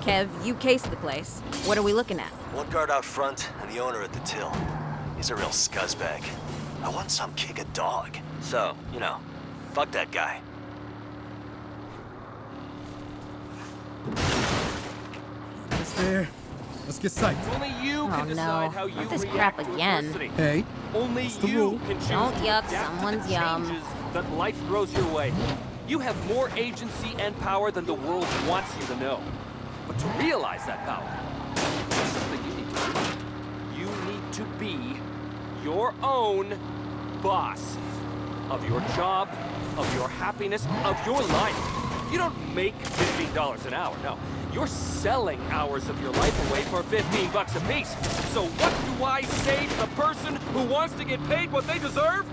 Kev, you cased the place. What are we looking at? One guard out front and the owner at the till. He's a real scuzzbag. I want some kick a dog. So, you know, fuck that guy. Almost there. Let's get psyched. Only you Oh, can decide no. how you Not this crap again. Hey, Only the you can choose Don't yuck the someone's yum. that life throws your way. You have more agency and power than the world wants you to know. But to realize that power, there's something you need to do. You need to be your own boss of your job, of your happiness, of your life. You don't make $15 an hour, no. You're selling hours of your life away for 15 bucks a piece. So what do I say to the person who wants to get paid what they deserve?